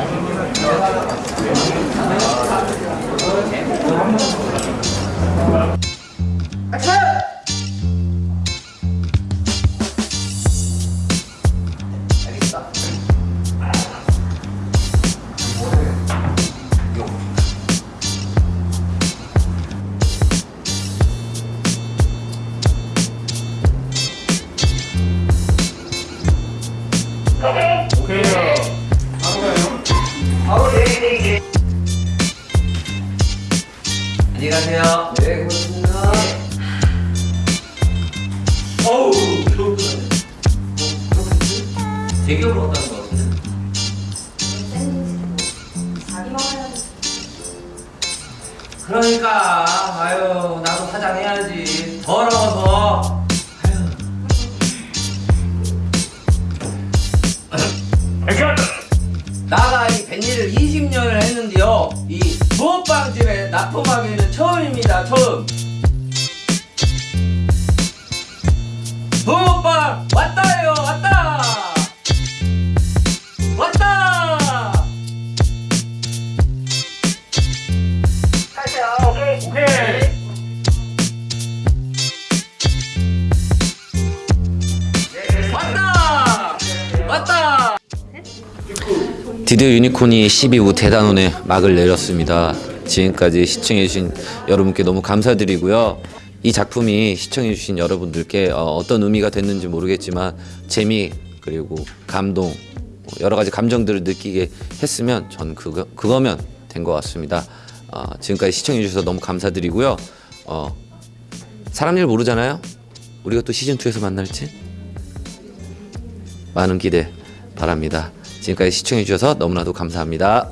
오케이. 오케이. 안녕히 가세요. 네, 고맙습니다. 어우, 좋을 것 같네. 대기업으로 갔다는 것 같은데? 그러니까, 아유, 나도 사장해야지. 뱃일을 20년을 했는데요. 이 부업빵집에 납품하기는 처음입니다. 처음. 부업빵 왔다요. 왔다. 왔다. 오케이. 왔다. 왔다. 드디어 유니콘이 12우 대단원에 막을 내렸습니다. 지금까지 시청해주신 여러분께 너무 감사드리고요. 이 작품이 시청해주신 여러분들께 어, 떤 의미가 됐는지 모르겠지만 재미 그리고 감동 여러 가지 감정들을 느끼게 했으면 전 그거 그거면 된 것 같습니다. 어, 지금까지 시청해주셔서 너무 감사드리고요. 어, 사람 일 모르잖아요. 우리가 또 시즌 2에서 만날지 많은 기대 바랍니다. 지금까지 시청해주셔서 너무나도 감사합니다.